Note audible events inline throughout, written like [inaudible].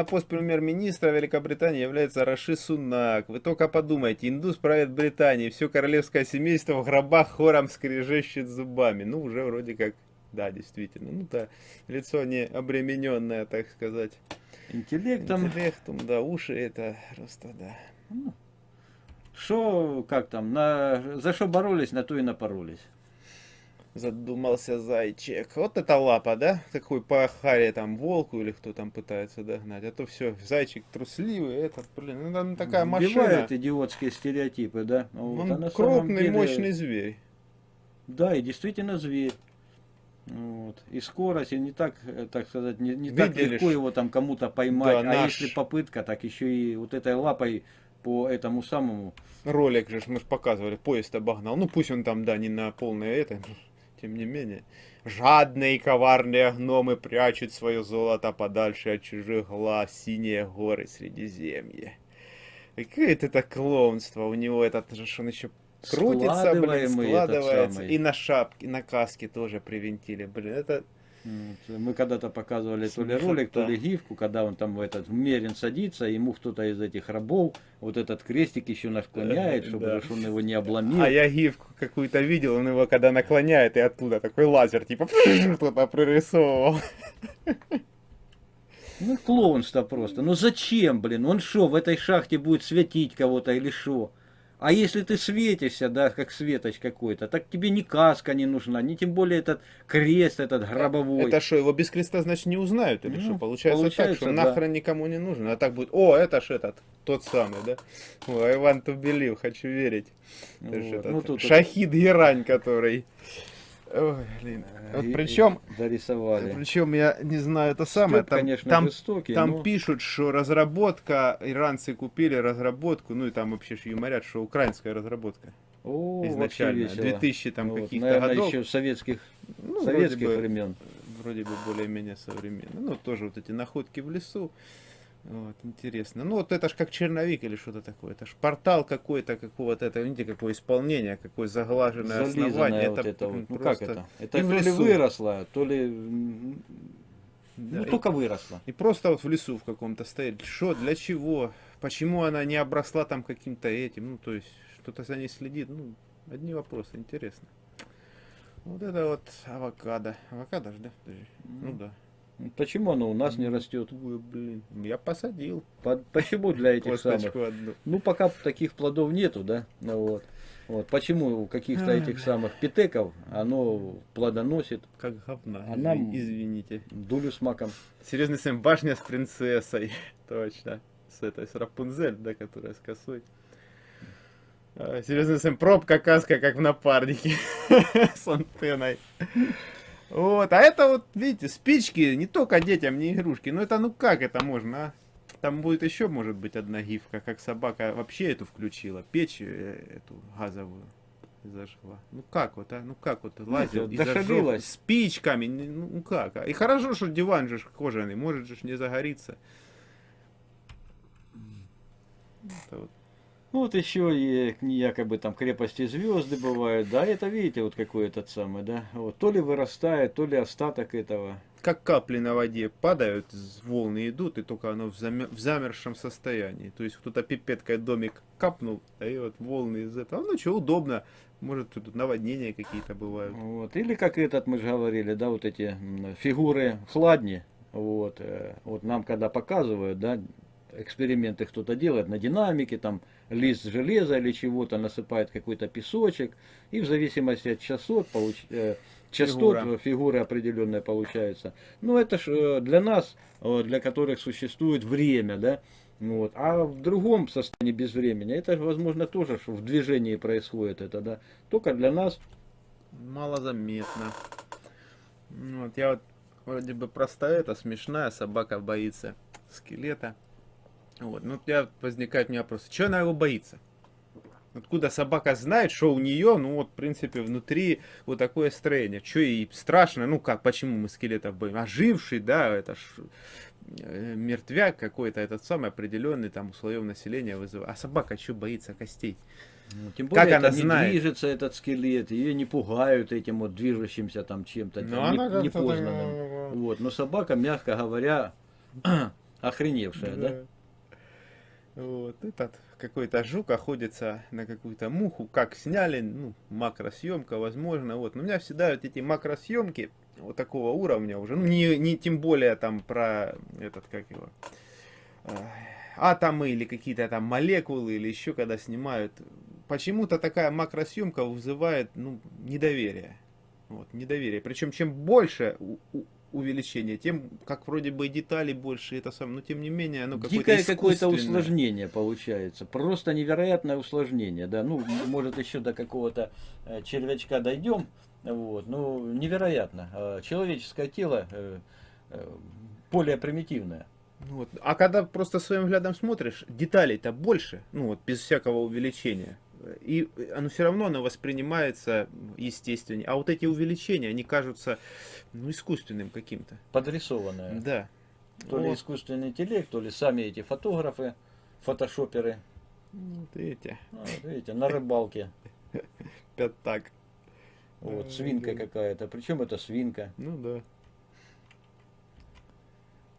на пост премьер-министра Великобритании является Раши Сунак. Вы только подумайте, индус правит Британией, все королевское семейство в гробах хором скрежещет зубами. Ну, уже вроде как, да, действительно. Ну, да, лицо не обремененное, так сказать. Интеллектом. Интеллектом, да, уши это просто, да. Что, как там, на, за что боролись, на то и напоролись. Задумался зайчик. Вот это лапа, да? Такой по харе там волку или кто там пытается догнать. А то все, зайчик трусливый, это, блин, ну там такая машина. Бывают идиотские стереотипы, да? Вот, Он а крупный, деле- мощный зверь. Да, и действительно зверь. Вот. И скорость, и не так, э, так сказать, не, не так легко его там кому-то поймать. Да, а наш- если попытка, так еще и вот этой лапой по этому самому. Ролик же мы ж показывали, поезд обогнал. Ну пусть он там, да, не на полное это, тем не менее. Жадные и коварные гномы прячут свое золото подальше от чужих глаз, синие горы Средиземья. Какое это клоунство у него, этот же он еще крутится, блин, складывается. И на шапке, на каске тоже привинтили, блин, это... Мы когда-то показывали то ли ролик, то ли гифку, когда он там в этот мерин садится, ему кто-то из этих рабов вот этот крестик еще наклоняет, чтобы Да. он его не обломил. А я гифку какую-то видел, он его когда наклоняет, и оттуда такой лазер, типа, [laughs] кто-то прорисовывал. Ну, клоунство просто. Ну зачем, блин? Он что, в этой шахте будет светить кого-то или что? А если ты светишься, да, как светоч какой-то, так тебе ни каска не нужна, ни тем более этот крест, этот гробовой. Это что, его без креста, значит, не узнают? Или Ну, что? Получается, так, получается, что да. нахрен никому не нужен. А так будет, о, это ж этот, тот самый, да? Ой, Иван Тубелив, хочу верить. Вот. Ну, тут Шахид Герань, который... Ой, блин. Вот причем, дорисовали. причем я не знаю, это самое, Стёб, там, конечно, там жестокий, Там но- пишут, что разработка, иранцы купили разработку, ну и там вообще юморят, что украинская разработка О, изначально, весело. 2000 там Вот, каких-то наверное, годов. еще советских, Ну, советских вроде бы, времен. вроде бы более-менее современно. Ну, тоже вот эти находки в лесу. Вот, интересно. Ну, вот это ж как черновик или что-то такое. Это ж портал какой-то, какого-то, это, видите, какое исполнение, какое заглаженное Зализанное основание. вот это м, вот. Ну как это? Это И то ли выросло, то ли... Да, Ну, и- только выросло. И просто вот в лесу в каком-то стоит. Что, для чего? Почему она не обросла там каким-то этим? Ну, то есть, что-то за ней следит. Ну, одни вопросы, интересно. Вот это вот авокадо. Авокадо же, да? Подожди. Ну да. Почему оно у нас не растет? Ой, блин, я посадил По- Почему для этих самых? одну. Ну, пока таких плодов нету, да? Ну, вот. Вот. Почему у каких-то этих самых питеков оно плодоносит Как говна. А нам- Извините. дулю с маком? Серьезный Сэм, башня с принцессой. [laughs] Точно. С этой, с Рапунзель, да, которая с косой. А, Серьезный Сэм, пробка каска, как в напарнике. [laughs] С антенной. Вот, а это вот, видите, спички не только детям, не игрушки. Ну это, ну как это можно, а? Там будет еще, может быть, одна гифка, как собака вообще эту включила, печь э, эту газовую зажгла. Ну как вот, а? Ну как вот, лазил и зажег спичками, ну ну как? а? И хорошо, что диван же кожаный, может же не загорится. Это вот. Ну, вот еще и якобы там крепости звезды бывают, да, это видите, вот какой этот самый, да, вот, то ли вырастает, то ли остаток этого. как капли на воде падают, волны идут, и только оно в, заме- в замерзшем состоянии. То есть кто-то пипеткой домик капнул, а и вот волны из этого. Ну что, удобно. Может, тут наводнения какие-то бывают. Вот. Или как этот, мы же говорили, да, вот эти фигуры хладни, вот, э, вот нам когда показывают, да, эксперименты кто-то делает на динамике, там лист железа или чего-то, насыпает какой-то песочек, и в зависимости от частот, получ- э, частот Фигура. фигуры определенная получается. Ну, это ж э, для нас, э, для которых существует время, да, вот. А в другом состоянии без времени, это, возможно, тоже в движении происходит это, да. Только для нас Малозаметно. Вот я вот вроде бы простая, это смешная, собака боится скелета. Вот. Ну, у тебя возникает у меня вопрос, что она его боится? Откуда собака знает, что у нее, ну вот, в принципе, внутри вот такое строение. Что ей страшно, ну как, почему мы скелетов боимся? Оживший, да, это ж э, мертвяк какой-то, этот самый определенный там у слоев населения вызывает. А собака что боится костей? Ну, Тем Как более она это не знает? движется этот скелет, ее не пугают этим вот движущимся там чем-то Ну, там, она не- непознанным. так, Вот. Но собака, мягко говоря, [clears throat] охреневшая, да? Вот, этот какой-то жук охотится на какую-то муху, как сняли, ну, макросъемка, возможно, вот. Но у меня всегда вот эти макросъемки вот такого уровня уже, ну, не, не тем более там про этот, как его, э, атомы или какие-то там молекулы или еще когда снимают, почему-то такая макросъемка вызывает, ну, недоверие. Вот, недоверие. Причем чем больше увеличение, тем как вроде бы деталей больше, это сам, но тем не менее оно какое-то какое-то усложнение получается, просто невероятное усложнение, да, ну может еще до какого-то э, червячка дойдем, вот, ну невероятно, а человеческое тело э, э, более примитивное. Вот. А когда просто своим взглядом смотришь, деталей-то больше, ну вот без всякого увеличения и оно все равно оно воспринимается естественнее. А вот эти увеличения, они кажутся ну, искусственным каким-то. Подрисованное. Да. То вот. ли искусственный интеллект, то ли сами эти фотографы, фотошоперы. Вот видите. А, вот видите, на рыбалке. [laughs] Пятак. Вот, свинка какая-то. Причем это свинка. Ну да.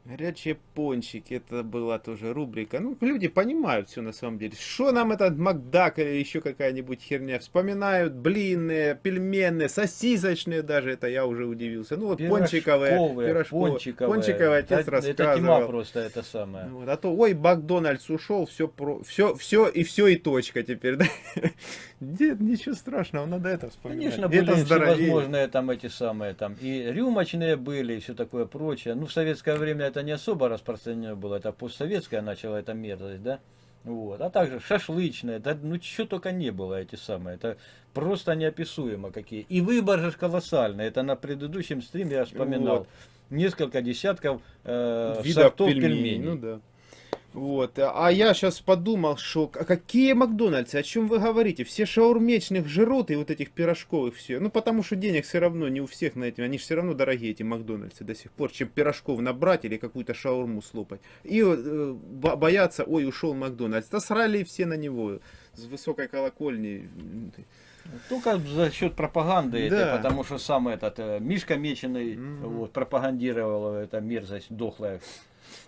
Горячие пончики, это была тоже рубрика. Ну, люди понимают все на самом деле. Что нам этот Макдак или еще какая-нибудь херня? Вспоминают блинные, пельменные, сосисочные даже, это я уже удивился. Ну, вот пончиковые, пирожковые. Пончиковые, пончиковый отец это, рассказывал. Это тьма просто, это самое. Вот, а то, ой, Макдональдс ушел, все, про, все, все и все и точка теперь, да? [laughs] Нет, ничего страшного, надо это вспоминать. Конечно, были это всевозможные там эти самые, там и рюмочные были, и все такое прочее. Ну, в советское время это не особо распространено было, это постсоветское начало эта мерзость, да. Вот. А также шашлычное, да ну что только не было эти самые, это просто неописуемо какие. И выбор же колоссальный, это на предыдущем стриме я вспоминал. Вот. Несколько десятков э, Видов сортов пельменей. пельменей. Ну да. Вот. А я сейчас подумал, что а какие Макдональдсы, о чем вы говорите? Все шаурмечных жрут и вот этих пирожковых все. Ну, потому что денег все равно не у всех на этим. Они же все равно дорогие, эти Макдональдсы до сих пор, чем пирожков набрать или какую-то шаурму слопать. И э, боятся, ой, ушел Макдональдс. Да срали все на него с высокой колокольни. Только за счет пропаганды, да. это, потому что сам этот э, Мишка Меченый mm -hmm. вот, пропагандировал эта мерзость дохлая.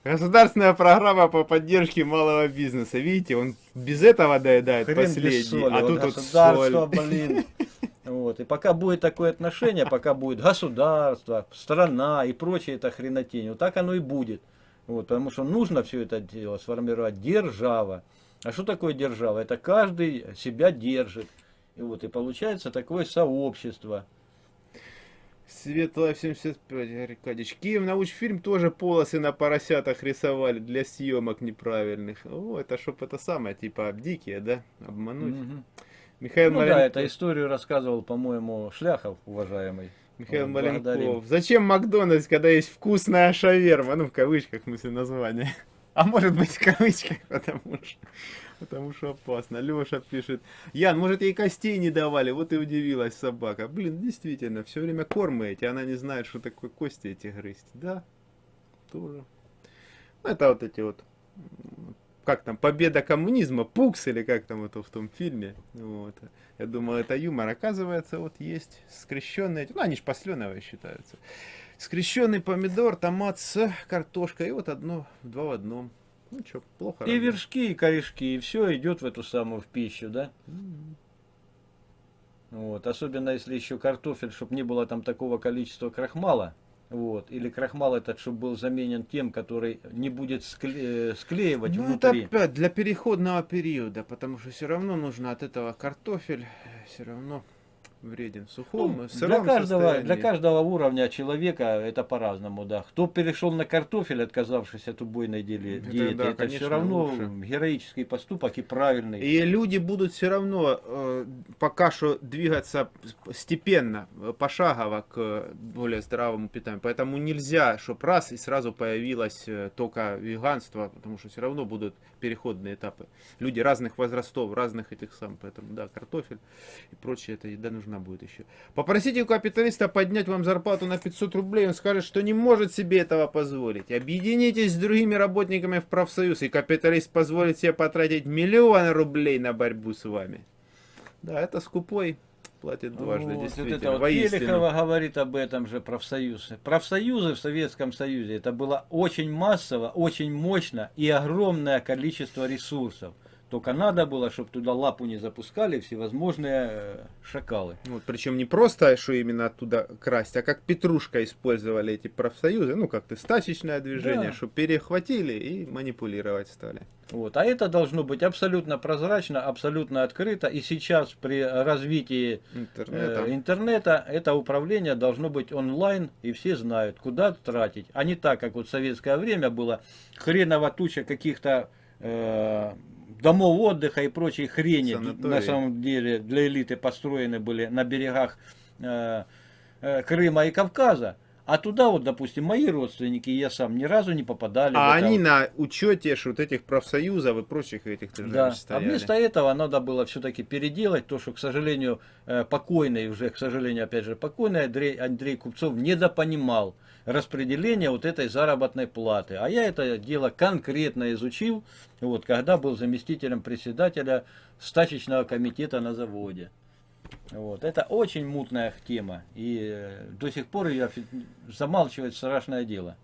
Государственная программа по поддержке малого бизнеса. Видите, он без этого доедает Хрен последний, соли, а тут вот соль. блин. [laughs] Вот. И пока будет такое отношение, пока будет государство, страна и прочее это хренотень, вот так оно и будет. Вот, потому что нужно все это дело сформировать держава. А что такое держава? Это каждый себя держит. И вот и получается такое сообщество. Светлая 75, Аркадьевич. Киев научфильм тоже полосы на поросятах рисовали для съемок неправильных. О, это чтоб это самое, типа дикие, да? Обмануть. Угу. Михаил ну Маленков. да, эту историю рассказывал, по-моему, Шляхов, уважаемый. Михаил вот, Маленков. Благодарим. Зачем Макдональдс, когда есть вкусная шаверма? Ну, в кавычках, в смысле, название. А может быть, в кавычках, [laughs] потому что... Потому что опасно. Леша пишет. Ян, может ей костей не давали, вот и удивилась собака. Блин, действительно, все время кормы эти, она не знает, что такое кости эти грызть. Да, тоже. Ну, это вот эти вот, как там, победа коммунизма, пукс или как там это в том фильме. Вот. Я думал, это юмор. Оказывается, вот есть скрещенные, ну они же посленовые считаются. Скрещенный помидор, томат с картошкой, и вот одно, два в одном. Ну что, плохо. И разве? вершки, и корешки, и все идет в эту самую в пищу, да? Mm -hmm. Вот, особенно если еще картофель, чтобы не было там такого количества крахмала. Вот, или крахмал этот, чтобы был заменен тем, который не будет скле э, склеивать ну, внутри. это опять для переходного периода, потому что все равно нужно от этого картофель, все равно вреден в сухом, ну, для каждого, для каждого уровня человека это по-разному, да. Кто перешел на картофель, отказавшись от убойной диеты, это, да, это все равно лучше. героический поступок и правильный. И люди будут все равно э, пока что двигаться степенно, пошагово к более здоровому питанию. Поэтому нельзя, чтобы раз и сразу появилось э, только веганство, потому что все равно будут переходные этапы. Люди разных возрастов, разных этих самых, поэтому да, картофель и прочее, эта еда нужна нужна будет еще. Попросите у капиталиста поднять вам зарплату на 500 рублей, он скажет, что не может себе этого позволить. Объединитесь с другими работниками в профсоюз, и капиталист позволит себе потратить миллионы рублей на борьбу с вами. Да, это скупой платит дважды, Вот, вот действительно. это вот Воистину. Пелихова говорит об этом же профсоюз. Профсоюзы в Советском Союзе это было очень массово, очень мощно и огромное количество ресурсов. Только надо было, чтобы туда лапу не запускали всевозможные э, шакалы. Вот, причем не просто, что именно оттуда красть, а как петрушка использовали эти профсоюзы, ну, как-то стачечное движение, Да. чтобы перехватили и манипулировать стали. Вот. А это должно быть абсолютно прозрачно, абсолютно открыто. И сейчас при развитии Интернета. э, интернета это управление должно быть онлайн, и все знают, куда тратить. А не так, как вот в советское время было хреново туча каких-то э, домов отдыха и прочей хрени. Санатории. На самом деле для элиты построены были на берегах э, э, Крыма и Кавказа. А туда вот, допустим, мои родственники и я сам ни разу не попадали. А они вот. на учете вот этих профсоюзов и прочих этих Да. А стояли. вместо этого надо было все-таки переделать то, что, к сожалению, э, покойный, уже, к сожалению, опять же, покойный Андрей, Андрей Купцов недопонимал распределение вот этой заработной платы. А я это дело конкретно изучил, вот, когда был заместителем председателя стачечного комитета на заводе. Вот. Это очень мутная тема. И э, до сих пор ее замалчивать страшное дело.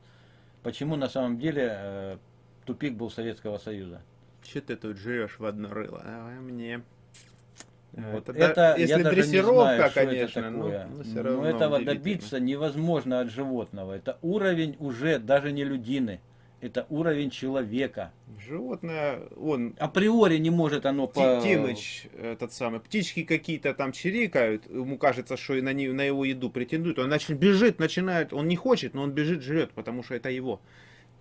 Почему на самом деле э, тупик был Советского Союза. Че ты тут жрешь в одно рыло? Давай мне. Вот. Вот Это, я если не дрессировка, знаю, конечно, это такое. ну, всё Но равно этого добиться невозможно от животного. Это уровень уже даже не людины. Это уровень человека. Животное, он, Априори не может оно по... Тимыч, этот самый, птички какие-то там чирикают, ему кажется, что и на, не- на его еду претендуют, он начинает, бежит, начинает, он не хочет, но он бежит, жрет, потому что это его.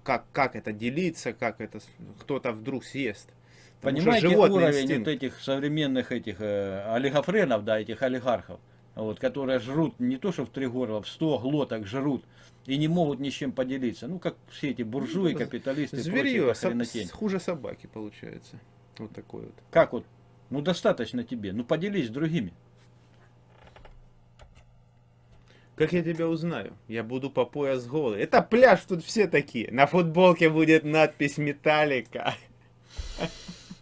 Как, как это делиться, как это кто-то вдруг съест. Понимаете уровень инстинкт. вот этих современных этих э, олигофренов, да, этих олигархов, вот, которые жрут не то, что в три горла, в сто глоток жрут и не могут ни с чем поделиться. Ну, как все эти буржуи, Ну, капиталисты и Зверье, соб- хренотень. хуже собаки получается. Вот такой вот. Как вот? Ну, достаточно тебе. Ну, поделись с другими. Как я тебя узнаю? Я буду по пояс голый. Это пляж, тут все такие. На футболке будет надпись Металлика.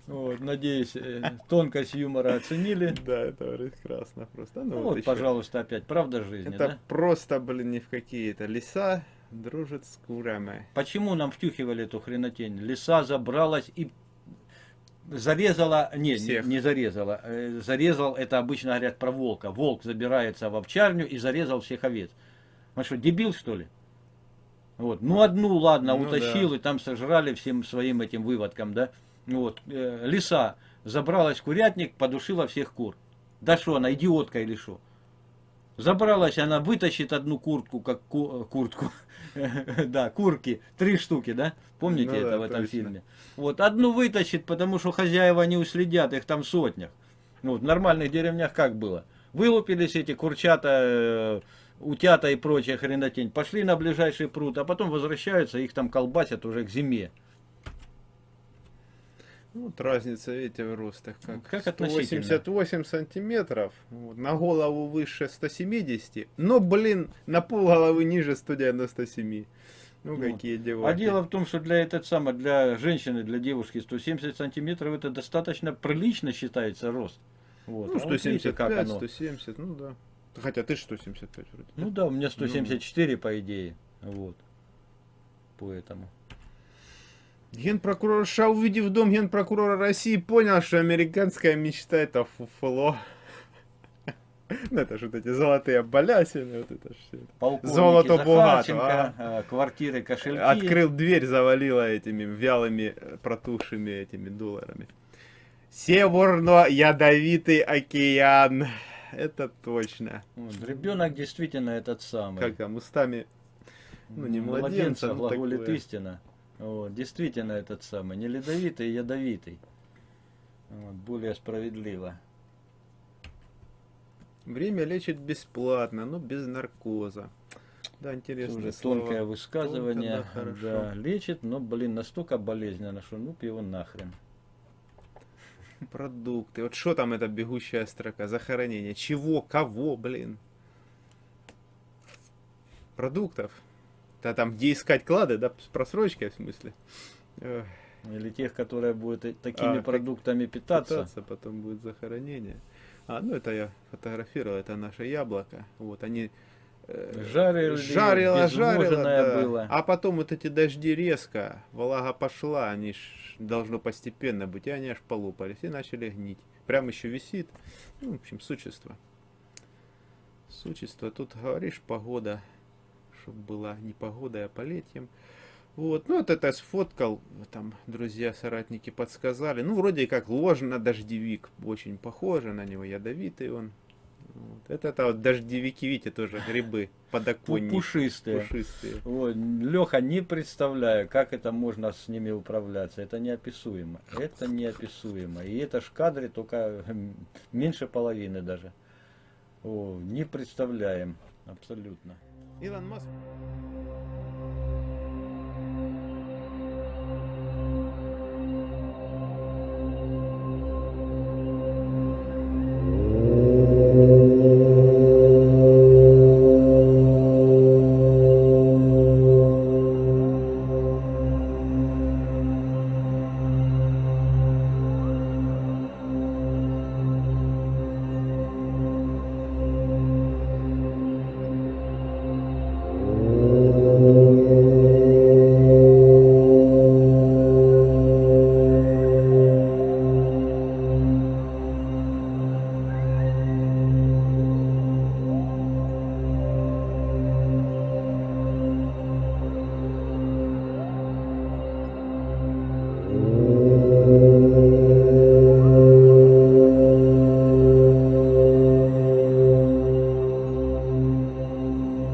Вот, надеюсь, э, тонкость юмора оценили. Да, это прекрасно просто. Ну, Ну, вот вот, пожалуйста, опять правда жизни, Это да? просто, блин, не в какие-то леса дружит с курами. Почему нам втюхивали эту хренотень? Лиса забралась и зарезала, не, не, Всех. не зарезала, э, зарезал, это обычно говорят про волка. Волк забирается в овчарню и зарезал всех овец. Он что, дебил что ли? Вот. Ну одну, ладно, Ну утащил да. и там сожрали всем своим этим выводком, да? Вот. э, лиса забралась в курятник, подушила всех кур. Да что, она идиотка или что? Забралась, она вытащит одну куртку, как ку- э, куртку, [laughs] да, курки, три штуки, да? Помните Ну да, это в этом точно. фильме? Вот, одну вытащит, потому что хозяева не уследят, их там сотнях. Ну, в нормальных деревнях как было? Вылупились эти курчата, э, утята и прочая хренотень, пошли на ближайший пруд, а потом возвращаются, их там колбасят уже к зиме. Вот разница, видите, в ростах. Как, Как относительно? 188 сантиметров, вот, на голову выше 170, но, блин, на пол головы ниже 197. Ну, Ну, какие дела. А дело в том, что для этот самый, для женщины, для девушки 170 сантиметров это достаточно прилично считается рост. Вот. Ну, А вот видите, 175, как оно. 170, ну да. Хотя ты же 175 вроде. Ну да, у меня 174 по идее. Вот. Поэтому. Генпрокурор США, увидев дом генпрокурора России, понял, что американская мечта это фуфло. [laughs] Ну, это же вот эти золотые балясины, вот это ж всё. Полковники Золото Захарченко, богато, э, квартиры, кошельки. Открыл дверь, завалило этими вялыми, э, протухшими этими долларами. Северно-ядовитый океан. [laughs] Это точно. Ребенок действительно этот самый. Как там, устами ну, не младенца, ну, глаголит такое. истина. Вот, действительно этот самый. Не ледовитый, ядовитый. Вот, более справедливо. Время лечит бесплатно, но без наркоза. Да, интересно. Тоже тонкое высказывание. Тонко, да, да, лечит, но, блин, настолько болезненно, что ну его нахрен. Продукты. Вот что там эта бегущая строка? Захоронение. Чего? Кого, блин? Продуктов. Да там где искать клады, да, с просрочкой в смысле. Или тех, которые будут такими А, продуктами питаться. питаться потом будет захоронение. А, ну это я фотографировал, это наше яблоко. Вот они э, Жарили, жарило, жарило, да. было. А потом вот эти дожди резко, влага пошла, они ж должно постепенно быть, и они аж полупались и начали гнить. Прям еще висит. Ну, в общем, существо. Существо. Тут говоришь, погода, чтобы была не погода, а полетьем. Вот, ну вот это сфоткал, там друзья, соратники подсказали. Ну, вроде как ложно дождевик, очень похоже на него, ядовитый он. Вот. Это, это вот дождевики, видите, тоже грибы, подоконники. Пушистые. Пушистые. Вот, Леха, не представляю, как это можно с ними управляться. Это неописуемо. Это неописуемо. И это ж в кадре только меньше половины даже. О, не представляем. Абсолютно. Илон Маск